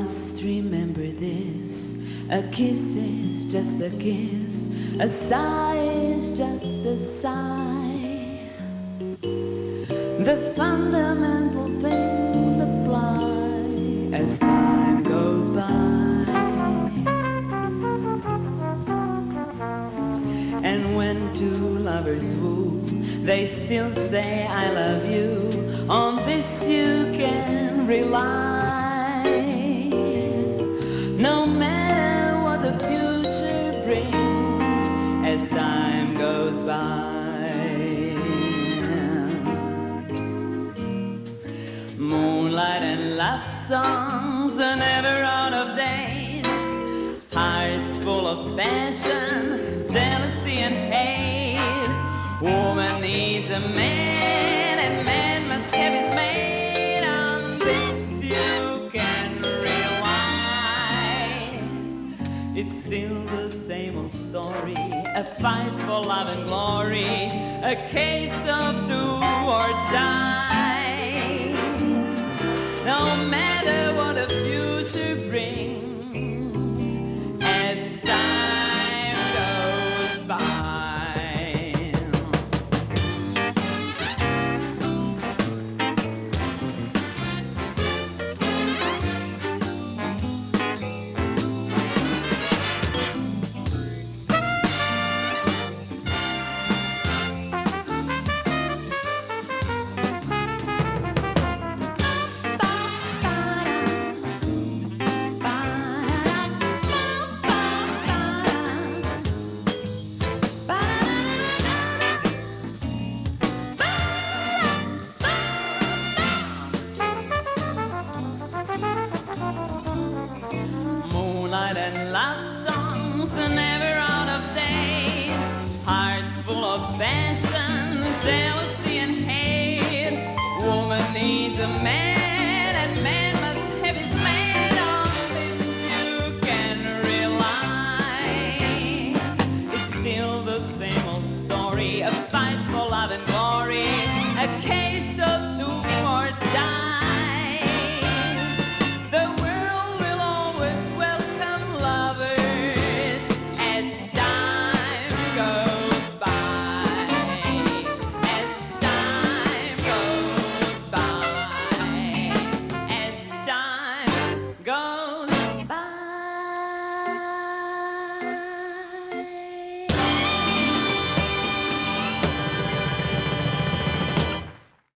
must remember this. A kiss is just a kiss, a sigh is just a sigh. The fundamental things apply as time goes by. And when two lovers woo, they still say, I love you. On this you can rely. Moonlight and love songs are never out of date. Hearts full of passion, jealousy and hate. Woman needs a man, It's still the same old story, a fight for love and glory, a case of do or die. No matter what the future brings, love songs are never out of date. Hearts full of passion, jealousy and hate. Woman needs a man.